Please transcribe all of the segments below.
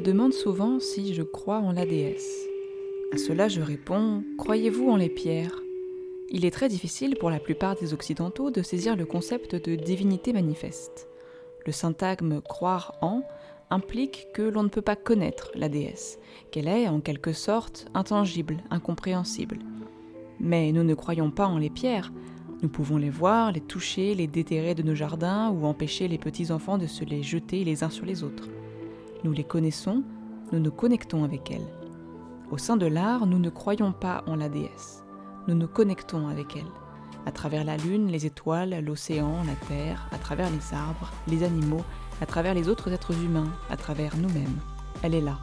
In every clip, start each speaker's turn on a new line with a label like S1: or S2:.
S1: Demande souvent si je crois en la déesse. À cela je réponds, croyez-vous en les pierres? Il est très difficile pour la plupart des Occidentaux de saisir le concept de divinité manifeste. Le syntagme croire en implique que l'on ne peut pas connaître la déesse, qu'elle est en quelque sorte intangible, incompréhensible. Mais nous ne croyons pas en les pierres, nous pouvons les voir, les toucher, les déterrer de nos jardins ou empêcher les petits-enfants de se les jeter les uns sur les autres. Nous les connaissons, nous nous connectons avec elles. Au sein de l'art, nous ne croyons pas en la déesse. Nous nous connectons avec elle. À travers la lune, les étoiles, l'océan, la terre, à travers les arbres, les animaux, à travers les autres êtres humains, à travers nous-mêmes. Elle est là.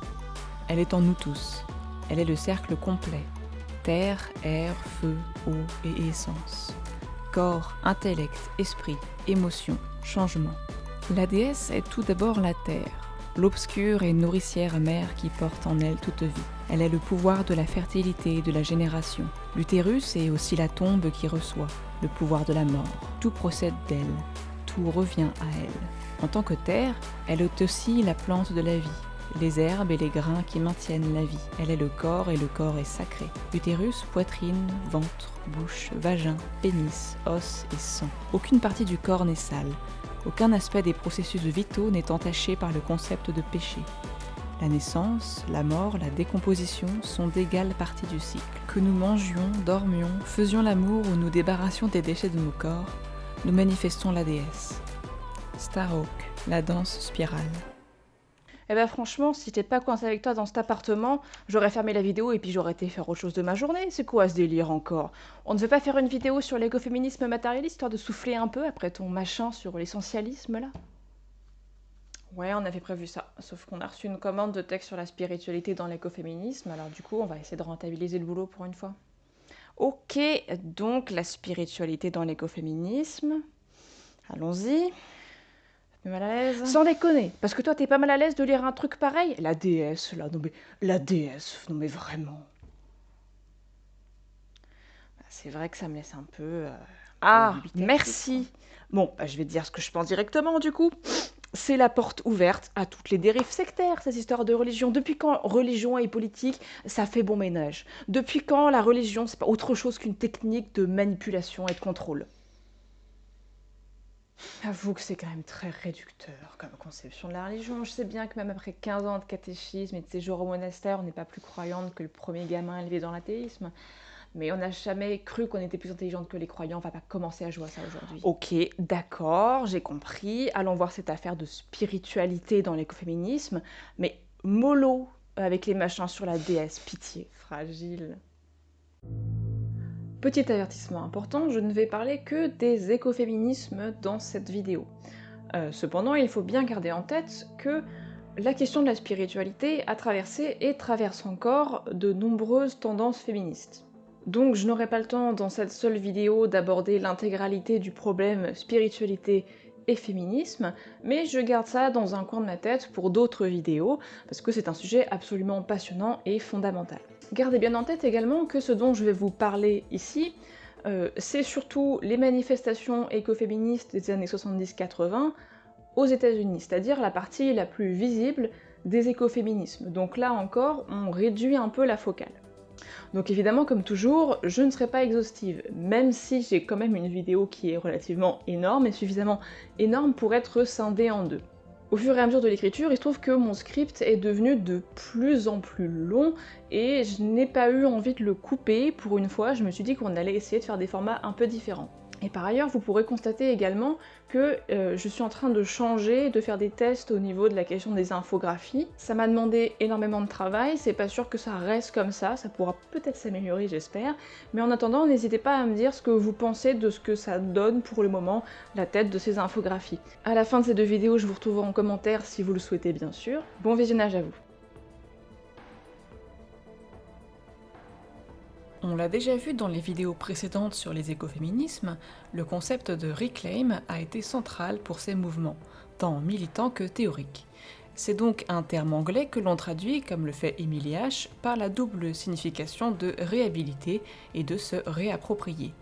S1: Elle est en nous tous. Elle est le cercle complet. Terre, air, feu, eau et essence. Corps, intellect, esprit, émotion, changement. La déesse est tout d'abord la terre l'obscure et nourricière mère qui porte en elle toute vie. Elle est le pouvoir de la fertilité et de la génération. L'utérus est aussi la tombe qui reçoit, le pouvoir de la mort. Tout procède d'elle, tout revient à elle. En tant que terre, elle est aussi la plante de la vie, les herbes et les grains qui maintiennent la vie. Elle est le corps et le corps est sacré. Utérus, poitrine, ventre, bouche, vagin, pénis, os et sang. Aucune partie du corps n'est sale. Aucun aspect des processus vitaux n'est entaché par le concept de péché. La naissance, la mort, la décomposition sont d'égales parties du cycle. Que nous mangions, dormions, faisions l'amour ou nous débarrassions des déchets de nos corps, nous manifestons la déesse. Starhawk, la danse spirale.
S2: Eh ben franchement, si j'étais pas coincé avec toi dans cet appartement, j'aurais fermé la vidéo et puis j'aurais été faire autre chose de ma journée. C'est quoi ce délire encore? On ne veut pas faire une vidéo sur l'écoféminisme matérialiste, histoire de souffler un peu après ton machin sur l'essentialisme là? Ouais, on avait prévu ça. Sauf qu'on a reçu une commande de texte sur la spiritualité dans l'écoféminisme, alors du coup, on va essayer de rentabiliser le boulot pour une fois. Ok, donc la spiritualité dans l'écoféminisme. Allons-y mal à l'aise? Sans déconner, parce que toi t'es pas mal à l'aise de lire un truc pareil? La déesse, là, non mais... La déesse, non mais vraiment. Bah, c'est vrai que ça me laisse un peu... Euh, ah, merci Bon, bah, je vais te dire ce que je pense directement du coup. C'est la porte ouverte à toutes les dérives sectaires, cette histoire de religion. Depuis quand religion et politique, ça fait bon ménage? Depuis quand la religion, c'est pas autre chose qu'une technique de manipulation et de contrôle? Avoue que c'est quand même très réducteur comme conception de la religion. Je sais bien que même après 15 ans de catéchisme et de séjour au monastère, on n'est pas plus croyante que le premier gamin élevé dans l'athéisme. Mais on n'a jamais cru qu'on était plus intelligente que les croyants. On va pas commencer à jouer à ça aujourd'hui. Ok, d'accord, j'ai compris. Allons voir cette affaire de spiritualité dans l'écoféminisme. Mais mollo avec les machins sur la déesse, pitié, fragile. Petit avertissement important, je ne vais parler que des écoféminismes dans cette vidéo. Euh, cependant, il faut bien garder en tête que la question de la spiritualité a traversé et traverse encore de nombreuses tendances féministes. Donc je n'aurai pas le temps dans cette seule vidéo d'aborder l'intégralité du problème spiritualité et féminisme, mais je garde ça dans un coin de ma tête pour d'autres vidéos, parce que c'est un sujet absolument passionnant et fondamental. Gardez bien en tête également que ce dont je vais vous parler ici, euh, c'est surtout les manifestations écoféministes des années 70-80 aux états unis c'est-à-dire la partie la plus visible des écoféminismes. Donc là encore, on réduit un peu la focale. Donc évidemment, comme toujours, je ne serai pas exhaustive, même si j'ai quand même une vidéo qui est relativement énorme et suffisamment énorme pour être scindée en deux. Au fur et à mesure de l'écriture, il se trouve que mon script est devenu de plus en plus long et je n'ai pas eu envie de le couper pour une fois, je me suis dit qu'on allait essayer de faire des formats un peu différents. Et par ailleurs, vous pourrez constater également que euh, je suis en train de changer, de faire des tests au niveau de la question des infographies. Ça m'a demandé énormément de travail, c'est pas sûr que ça reste comme ça, ça pourra peut-être s'améliorer j'espère, mais en attendant, n'hésitez pas à me dire ce que vous pensez de ce que ça donne pour le moment, la tête de ces infographies. À la fin de ces deux vidéos, je vous retrouverai en commentaire si vous le souhaitez bien sûr. Bon visionnage à vous
S1: On l'a déjà vu dans les vidéos précédentes sur les écoféminismes, le concept de reclaim a été central pour ces mouvements, tant militants que théoriques. C'est donc un terme anglais que l'on traduit, comme le fait Emily H., par la double signification de réhabiliter et de se réapproprier.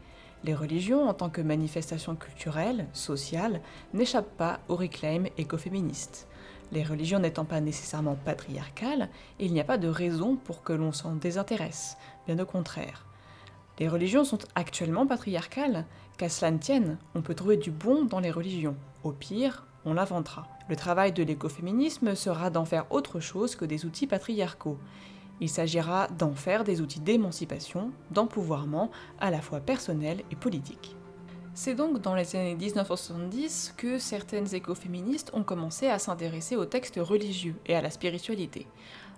S1: Les religions, en tant que manifestation culturelle, sociale, n'échappent pas au reclaim écoféministe. Les religions n'étant pas nécessairement patriarcales, il n'y a pas de raison pour que l'on s'en désintéresse, bien au contraire. Les religions sont actuellement patriarcales, qu'à cela ne tienne, on peut trouver du bon dans les religions. Au pire, on l'inventera. Le travail de l'écoféminisme sera d'en faire autre chose que des outils patriarcaux. Il s'agira d'en faire des outils d'émancipation, d'empouvoirment, à la fois personnel et politique. C'est donc dans les années 1970 que certaines écoféministes ont commencé à s'intéresser aux textes religieux et à la spiritualité.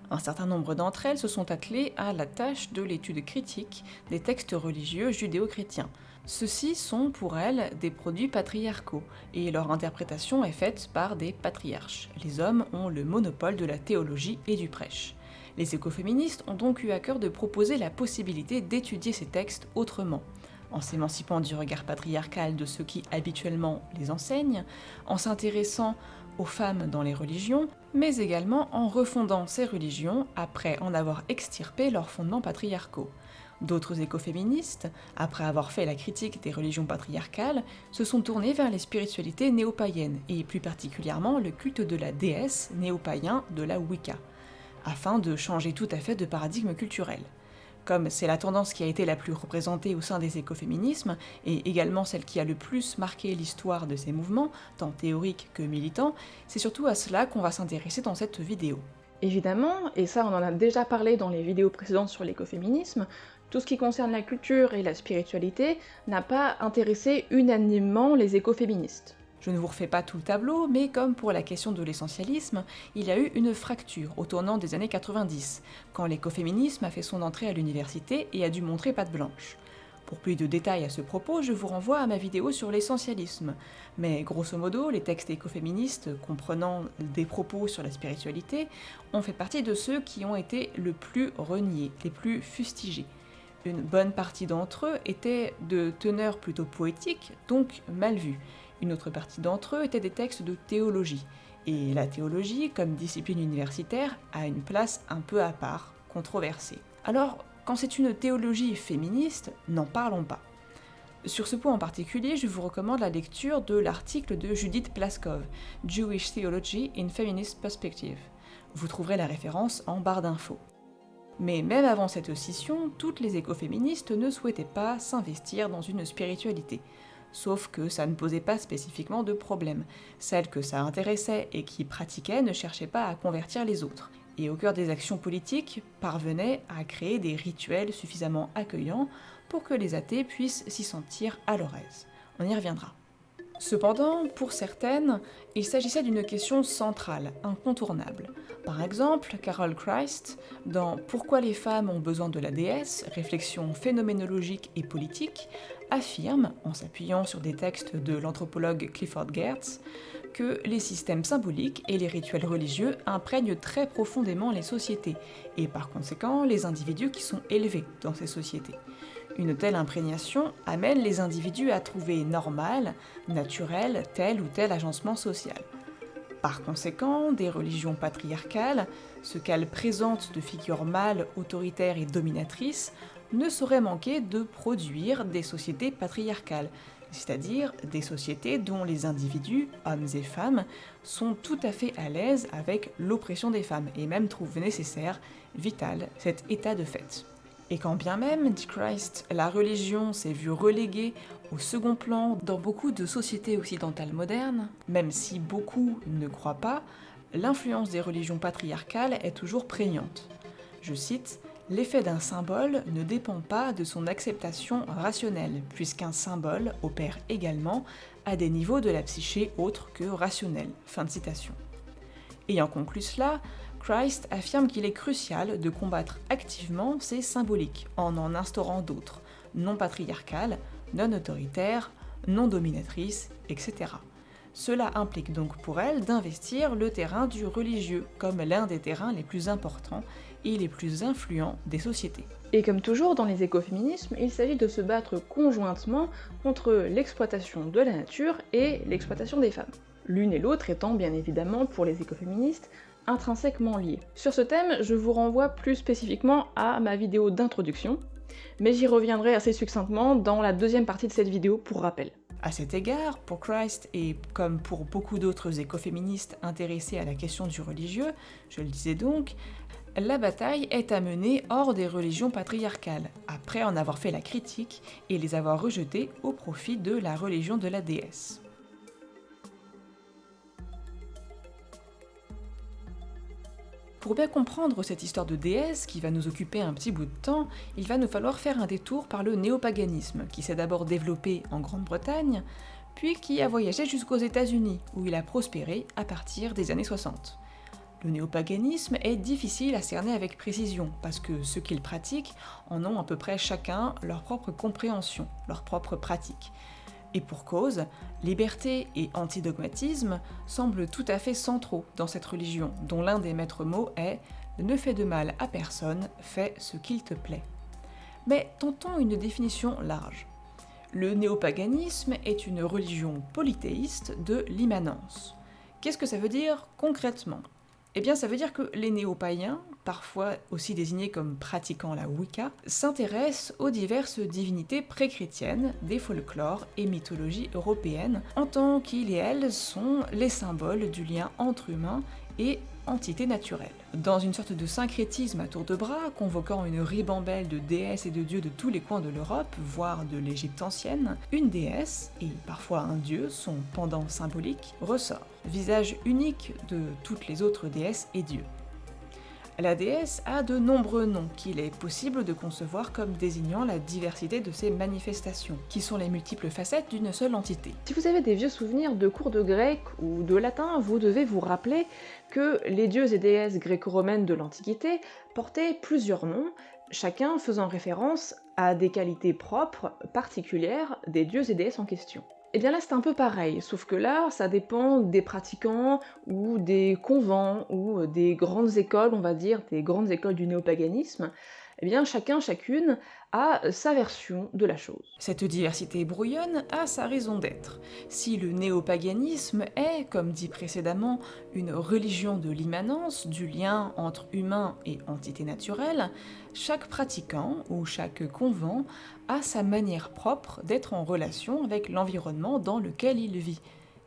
S1: Un certain nombre d'entre elles se sont attelées à la tâche de l'étude critique des textes religieux judéo-chrétiens. Ceux-ci sont pour elles des produits patriarcaux, et leur interprétation est faite par des patriarches. Les hommes ont le monopole de la théologie et du prêche. Les écoféministes ont donc eu à cœur de proposer la possibilité d'étudier ces textes autrement, en s'émancipant du regard patriarcal de ceux qui habituellement les enseignent, en s'intéressant aux femmes dans les religions, mais également en refondant ces religions après en avoir extirpé leurs fondements patriarcaux. D'autres écoféministes, après avoir fait la critique des religions patriarcales, se sont tournés vers les spiritualités néo-païennes, et plus particulièrement le culte de la déesse néo-païen de la Wicca, afin de changer tout à fait de paradigme culturel. Comme c'est la tendance qui a été la plus représentée au sein des écoféminismes, et également celle qui a le plus marqué l'histoire de ces mouvements, tant théoriques que militants, c'est surtout à cela qu'on va s'intéresser dans cette vidéo.
S2: Évidemment, et ça on en a déjà parlé dans les vidéos précédentes sur l'écoféminisme, tout ce qui concerne la culture et la spiritualité n'a pas intéressé unanimement les écoféministes.
S1: Je ne vous refais pas tout le tableau, mais comme pour la question de l'essentialisme, il y a eu une fracture au tournant des années 90, quand l'écoféminisme a fait son entrée à l'université et a dû montrer patte blanche. Pour plus de détails à ce propos, je vous renvoie à ma vidéo sur l'essentialisme. Mais grosso modo, les textes écoféministes, comprenant des propos sur la spiritualité, ont fait partie de ceux qui ont été le plus reniés, les plus fustigés. Une bonne partie d'entre eux étaient de teneur plutôt poétique, donc mal vus. Une autre partie d'entre eux étaient des textes de théologie. Et la théologie, comme discipline universitaire, a une place un peu à part, controversée. Alors, quand c'est une théologie féministe, n'en parlons pas. Sur ce point en particulier, je vous recommande la lecture de l'article de Judith Plaskov, Jewish Theology in Feminist Perspective. Vous trouverez la référence en barre d'infos. Mais même avant cette scission, toutes les écoféministes ne souhaitaient pas s'investir dans une spiritualité. Sauf que ça ne posait pas spécifiquement de problème. Celles que ça intéressait et qui pratiquaient ne cherchaient pas à convertir les autres. Et au cœur des actions politiques, parvenaient à créer des rituels suffisamment accueillants pour que les athées puissent s'y sentir à leur aise. On y reviendra. Cependant, pour certaines, il s'agissait d'une question centrale, incontournable. Par exemple, Carol Christ, dans Pourquoi les femmes ont besoin de la déesse, réflexion phénoménologique et politique, affirme, en s'appuyant sur des textes de l'anthropologue Clifford Geertz, que les systèmes symboliques et les rituels religieux imprègnent très profondément les sociétés, et par conséquent les individus qui sont élevés dans ces sociétés. Une telle imprégnation amène les individus à trouver normal, naturel, tel ou tel agencement social. Par conséquent, des religions patriarcales, ce qu'elles présentent de figures mâles, autoritaires et dominatrices, ne sauraient manquer de produire des sociétés patriarcales, c'est-à-dire des sociétés dont les individus, hommes et femmes, sont tout à fait à l'aise avec l'oppression des femmes et même trouvent nécessaire, vital, cet état de fait. Et quand bien même, dit Christ, la religion s'est vue reléguée au second plan dans beaucoup de sociétés occidentales modernes, même si beaucoup ne croient pas, l'influence des religions patriarcales est toujours prégnante. Je cite L'effet d'un symbole ne dépend pas de son acceptation rationnelle, puisqu'un symbole opère également à des niveaux de la psyché autres que rationnels. Ayant conclu cela, Christ affirme qu'il est crucial de combattre activement ces symboliques en en instaurant d'autres, non patriarcales, non autoritaires, non dominatrices, etc. Cela implique donc pour elle d'investir le terrain du religieux comme l'un des terrains les plus importants et les plus influents des sociétés.
S2: Et comme toujours dans les écoféminismes, il s'agit de se battre conjointement contre l'exploitation de la nature et l'exploitation des femmes. L'une et l'autre étant bien évidemment pour les écoféministes intrinsèquement liés. Sur ce thème, je vous renvoie plus spécifiquement à ma vidéo d'introduction, mais j'y reviendrai assez succinctement dans la deuxième partie de cette vidéo pour rappel.
S1: À cet égard, pour Christ et comme pour beaucoup d'autres écoféministes intéressés à la question du religieux, je le disais donc, la bataille est à mener hors des religions patriarcales, après en avoir fait la critique et les avoir rejetées au profit de la religion de la déesse. Pour bien comprendre cette histoire de déesse, qui va nous occuper un petit bout de temps, il va nous falloir faire un détour par le néopaganisme, qui s'est d'abord développé en Grande-Bretagne, puis qui a voyagé jusqu'aux États-Unis, où il a prospéré à partir des années 60. Le néopaganisme est difficile à cerner avec précision, parce que ceux qui le pratiquent en ont à peu près chacun leur propre compréhension, leur propre pratique. Et pour cause, liberté et antidogmatisme semblent tout à fait centraux dans cette religion, dont l'un des maîtres mots est Ne fais de mal à personne, fais ce qu'il te plaît. Mais tentons une définition large. Le néopaganisme est une religion polythéiste de l'immanence. Qu'est-ce que ça veut dire concrètement? Eh bien, ça veut dire que les néo-païens, parfois aussi désignés comme pratiquant la Wicca, s'intéressent aux diverses divinités pré-chrétiennes des folklores et mythologies européennes, en tant qu'ils et elles sont les symboles du lien entre humains et entité naturelle. Dans une sorte de syncrétisme à tour de bras, convoquant une ribambelle de déesses et de dieux de tous les coins de l'Europe, voire de l'Égypte ancienne, une déesse, et parfois un dieu, son pendant symbolique, ressort, visage unique de toutes les autres déesses et dieux. La déesse a de nombreux noms qu'il est possible de concevoir comme désignant la diversité de ses manifestations, qui sont les multiples facettes d'une seule entité.
S2: Si vous avez des vieux souvenirs de cours de grec ou de latin, vous devez vous rappeler que les dieux et déesses gréco-romaines de l'Antiquité portaient plusieurs noms, chacun faisant référence à des qualités propres, particulières des dieux et déesses en question. Et eh bien là c'est un peu pareil, sauf que là ça dépend des pratiquants ou des convents ou euh, des grandes écoles, on va dire, des grandes écoles du néopaganisme. Eh bien chacun, chacune a sa version de la chose.
S1: Cette diversité brouillonne a sa raison d'être. Si le néopaganisme est, comme dit précédemment, une religion de l'immanence, du lien entre humain et entité naturelle, chaque pratiquant ou chaque convent a sa manière propre d'être en relation avec l'environnement dans lequel il vit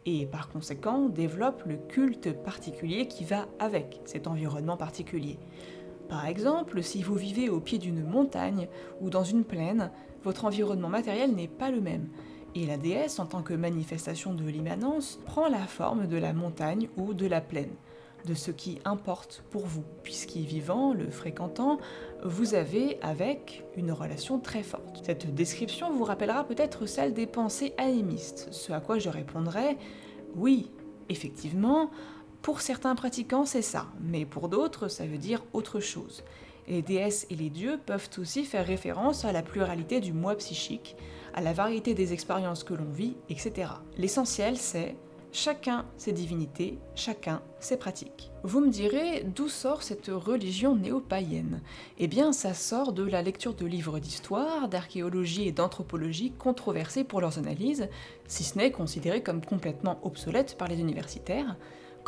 S1: et par conséquent développe le culte particulier qui va avec cet environnement particulier. Par exemple, si vous vivez au pied d'une montagne ou dans une plaine, votre environnement matériel n'est pas le même, et la déesse, en tant que manifestation de l'immanence, prend la forme de la montagne ou de la plaine, de ce qui importe pour vous, puisqu'y vivant, le fréquentant, vous avez avec une relation très forte. Cette description vous rappellera peut-être celle des pensées animistes, ce à quoi je répondrai oui, effectivement, pour certains pratiquants, c'est ça, mais pour d'autres, ça veut dire autre chose. Les déesses et les dieux peuvent aussi faire référence à la pluralité du moi psychique, à la variété des expériences que l'on vit, etc. L'essentiel, c'est chacun ses divinités, chacun ses pratiques. Vous me direz, d'où sort cette religion néo-païenne? Eh bien, ça sort de la lecture de livres d'histoire, d'archéologie et d'anthropologie controversés pour leurs analyses, si ce n'est considérés comme complètement obsolètes par les universitaires,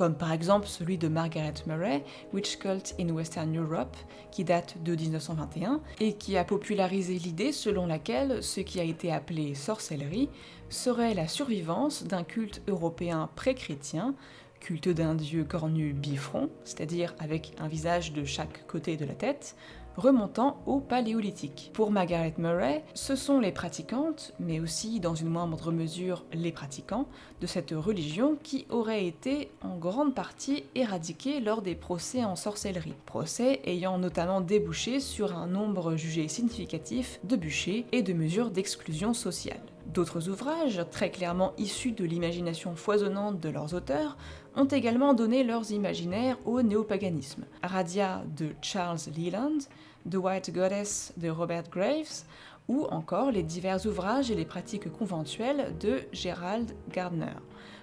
S1: comme par exemple celui de Margaret Murray, Witch Cult in Western Europe, qui date de 1921, et qui a popularisé l'idée selon laquelle ce qui a été appelé sorcellerie serait la survivance d'un culte européen pré-chrétien, culte d'un dieu cornu bifront, c'est-à-dire avec un visage de chaque côté de la tête, remontant au Paléolithique. Pour Margaret Murray, ce sont les pratiquantes, mais aussi dans une moindre mesure les pratiquants, de cette religion qui auraient été en grande partie éradiqués lors des procès en sorcellerie. Procès ayant notamment débouché sur un nombre jugé significatif de bûchers et de mesures d'exclusion sociale. D'autres ouvrages, très clairement issus de l'imagination foisonnante de leurs auteurs, ont également donné leurs imaginaires au néopaganisme. Radia de Charles Leland, The White Goddess de Robert Graves, ou encore les divers ouvrages et les pratiques conventuelles de Gerald Gardner,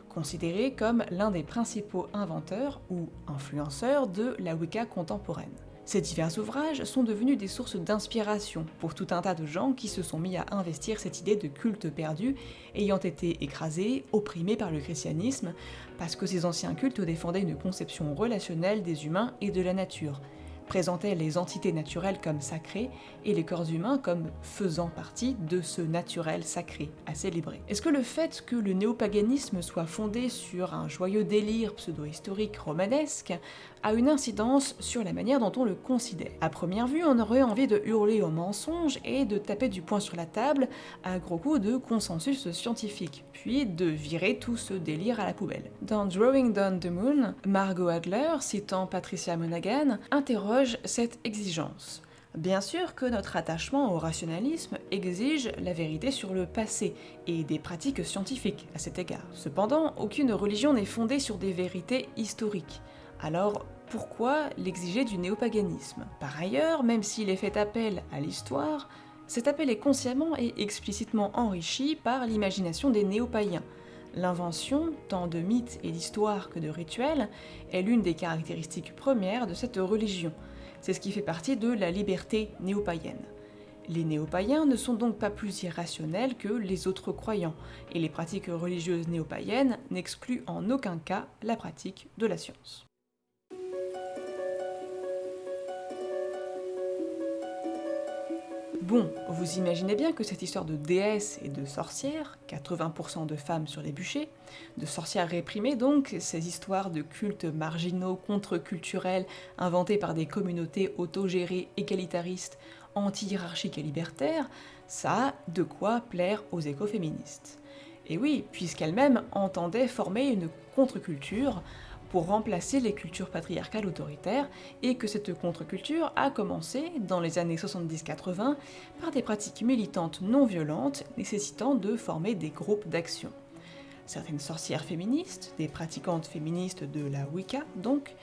S1: considéré comme l'un des principaux inventeurs ou influenceurs de la Wicca contemporaine. Ces divers ouvrages sont devenus des sources d'inspiration pour tout un tas de gens qui se sont mis à investir cette idée de culte perdu, ayant été écrasés, opprimés par le christianisme, parce que ces anciens cultes défendaient une conception relationnelle des humains et de la nature, présentait les entités naturelles comme sacrées et les corps humains comme faisant partie de ce naturel sacré à célébrer. Est-ce que le fait que le néopaganisme soit fondé sur un joyeux délire pseudo-historique romanesque a une incidence sur la manière dont on le considère À première vue, on aurait envie de hurler au mensonge et de taper du poing sur la table à gros coups de consensus scientifique, puis de virer tout ce délire à la poubelle. Dans Drawing Down the Moon, Margot Adler, citant Patricia Monaghan, interroge cette exigence. Bien sûr que notre attachement au rationalisme exige la vérité sur le passé et des pratiques scientifiques à cet égard. Cependant, aucune religion n'est fondée sur des vérités historiques. Alors, pourquoi l'exiger du néopaganisme? Par ailleurs, même s'il est fait appel à l'histoire, cet appel est consciemment et explicitement enrichi par l'imagination des néo-païens. L'invention, tant de mythes et d'histoires que de rituels, est l'une des caractéristiques premières de cette religion. C'est ce qui fait partie de la liberté néo-païenne. Les néo-païens ne sont donc pas plus irrationnels que les autres croyants, et les pratiques religieuses néo-païennes n'excluent en aucun cas la pratique de la science. Bon, vous imaginez bien que cette histoire de déesses et de sorcières, 80% de femmes sur les bûchers, de sorcières réprimées donc, ces histoires de cultes marginaux, contre-culturels, inventés par des communautés autogérées, égalitaristes, anti-hiérarchiques et libertaires, ça a de quoi plaire aux écoféministes. Et oui, puisqu'elles-mêmes entendaient former une contre-culture pour remplacer les cultures patriarcales autoritaires et que cette contre-culture a commencé dans les années 70-80 par des pratiques militantes non violentes nécessitant de former des groupes d'action. Certaines sorcières féministes, des pratiquantes féministes de la Wicca donc,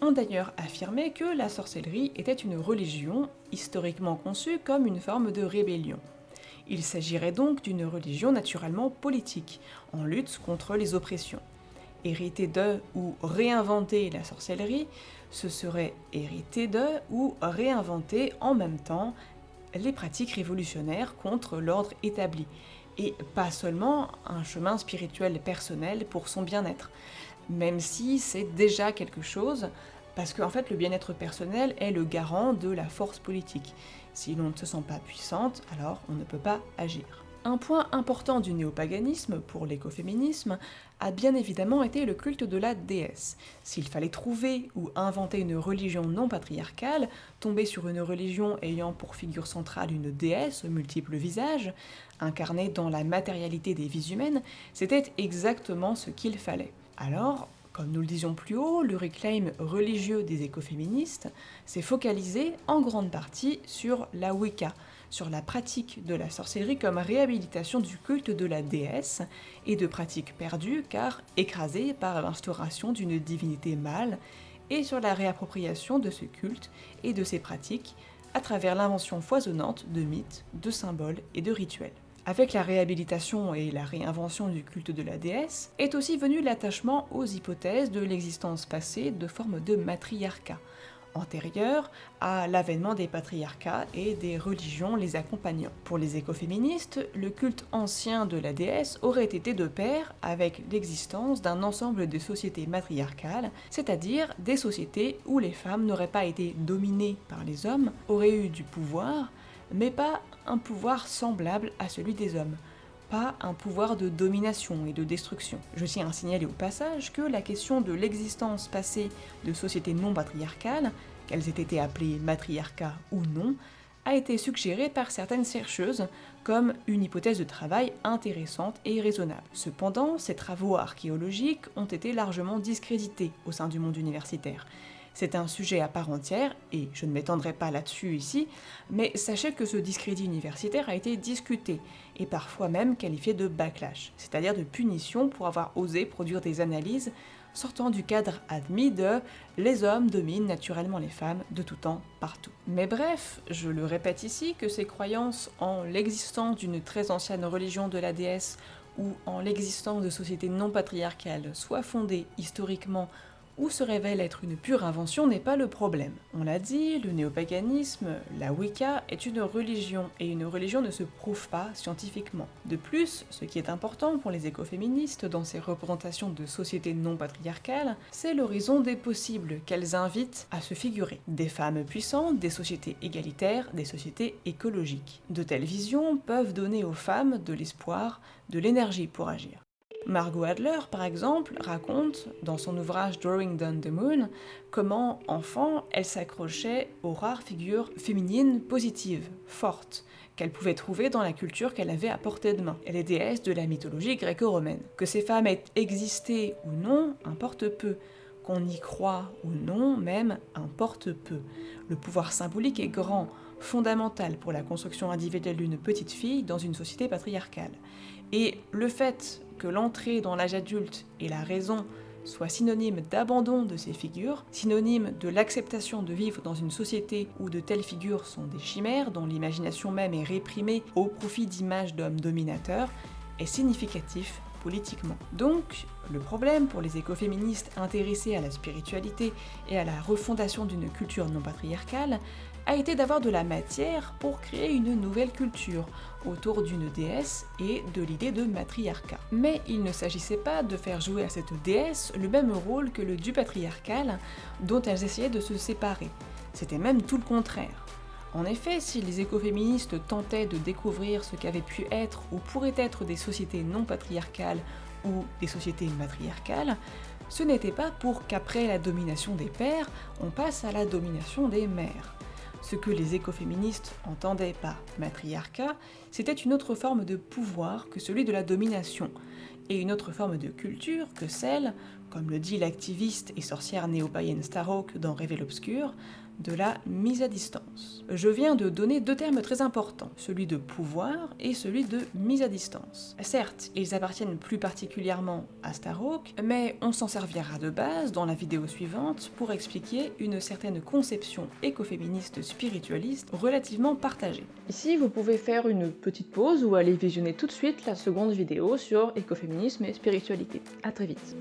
S1: ont d'ailleurs affirmé que la sorcellerie était une religion historiquement conçue comme une forme de rébellion. Il s'agirait donc d'une religion naturellement politique, en lutte contre les oppressions hériter de ou réinventer la sorcellerie, ce serait hériter de ou réinventer en même temps les pratiques révolutionnaires contre l'ordre établi, et pas seulement un chemin spirituel personnel pour son bien-être, même si c'est déjà quelque chose, parce qu'en fait le bien-être personnel est le garant de la force politique. Si l'on ne se sent pas puissante, alors on ne peut pas agir. Un point important du néopaganisme pour l'écoféminisme a bien évidemment été le culte de la déesse. S'il fallait trouver ou inventer une religion non patriarcale, tomber sur une religion ayant pour figure centrale une déesse aux multiples visages, incarnée dans la matérialité des vies humaines, c'était exactement ce qu'il fallait. Alors, comme nous le disions plus haut, le reclaim religieux des écoféministes s'est focalisé en grande partie sur la Wicca, sur la pratique de la sorcellerie comme réhabilitation du culte de la déesse et de pratiques perdues car écrasées par l'instauration d'une divinité mâle, et sur la réappropriation de ce culte et de ses pratiques à travers l'invention foisonnante de mythes, de symboles et de rituels. Avec la réhabilitation et la réinvention du culte de la déesse, est aussi venu l'attachement aux hypothèses de l'existence passée de formes de matriarcat, antérieure à l'avènement des patriarcats et des religions les accompagnant. Pour les écoféministes, le culte ancien de la déesse aurait été de pair avec l'existence d'un ensemble de sociétés matriarcales, c'est-à-dire des sociétés où les femmes n'auraient pas été dominées par les hommes, auraient eu du pouvoir, mais pas un pouvoir semblable à celui des hommes pas un pouvoir de domination et de destruction. Je tiens à signaler au passage que la question de l'existence passée de sociétés non patriarcales, qu'elles aient été appelées matriarcat ou non, a été suggérée par certaines chercheuses comme une hypothèse de travail intéressante et raisonnable. Cependant, ces travaux archéologiques ont été largement discrédités au sein du monde universitaire, c'est un sujet à part entière, et je ne m'étendrai pas là-dessus ici, mais sachez que ce discrédit universitaire a été discuté, et parfois même qualifié de backlash, c'est-à-dire de punition pour avoir osé produire des analyses sortant du cadre admis de les hommes dominent naturellement les femmes de tout temps, partout. Mais bref, je le répète ici que ces croyances en l'existence d'une très ancienne religion de la déesse ou en l'existence de sociétés non patriarcales soient fondées historiquement ou se révèle être une pure invention n'est pas le problème. On l'a dit, le néopaganisme, la Wicca, est une religion, et une religion ne se prouve pas scientifiquement. De plus, ce qui est important pour les écoféministes dans ces représentations de sociétés non patriarcales, c'est l'horizon des possibles qu'elles invitent à se figurer. Des femmes puissantes, des sociétés égalitaires, des sociétés écologiques. De telles visions peuvent donner aux femmes de l'espoir, de l'énergie pour agir. Margot Adler, par exemple, raconte, dans son ouvrage Drawing Down the Moon, comment, enfant, elle s'accrochait aux rares figures féminines positives, fortes, qu'elle pouvait trouver dans la culture qu'elle avait à portée de main, les déesses de la mythologie gréco-romaine. Que ces femmes aient existé ou non importe peu, qu'on y croit ou non même importe peu. Le pouvoir symbolique est grand, fondamental pour la construction individuelle d'une petite fille dans une société patriarcale. Et le fait que l'entrée dans l'âge adulte et la raison soient synonymes d'abandon de ces figures, synonymes de l'acceptation de vivre dans une société où de telles figures sont des chimères, dont l'imagination même est réprimée au profit d'images d'hommes dominateurs, est significatif politiquement. Donc, le problème pour les écoféministes intéressés à la spiritualité et à la refondation d'une culture non patriarcale a été d'avoir de la matière pour créer une nouvelle culture autour d'une déesse et de l'idée de matriarcat. Mais il ne s'agissait pas de faire jouer à cette déesse le même rôle que le du patriarcal dont elles essayaient de se séparer. C'était même tout le contraire. En effet, si les écoféministes tentaient de découvrir ce qu'avaient pu être ou pourraient être des sociétés non patriarcales ou des sociétés matriarcales, ce n'était pas pour qu'après la domination des pères, on passe à la domination des mères. Ce que les écoféministes entendaient par matriarcat, c'était une autre forme de pouvoir que celui de la domination, et une autre forme de culture que celle, comme le dit l'activiste et sorcière néo-païenne Starhawk dans Révèle l'Obscur, de la mise à distance. Je viens de donner deux termes très importants, celui de pouvoir et celui de mise à distance. Certes, ils appartiennent plus particulièrement à Starhawk, mais on s'en servira de base dans la vidéo suivante pour expliquer une certaine conception écoféministe spiritualiste relativement partagée.
S2: Ici, vous pouvez faire une petite pause ou aller visionner tout de suite la seconde vidéo sur écoféminisme et spiritualité. A très vite